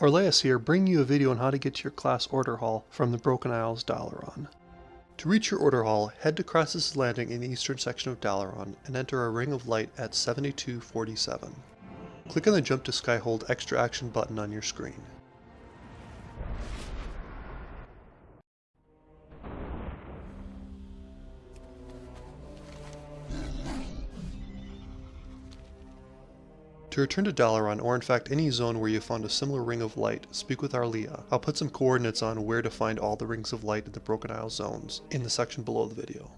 Orleas here, bringing you a video on how to get to your class order hall from the Broken Isles Dalaran. To reach your order hall, head to Krasus' Landing in the eastern section of Dalaran and enter a ring of light at 7247. Click on the Jump to Skyhold Extra Action button on your screen. To return to Dalaran, or in fact any zone where you found a similar ring of light, speak with Arlia. I'll put some coordinates on where to find all the rings of light in the Broken Isle zones in the section below the video.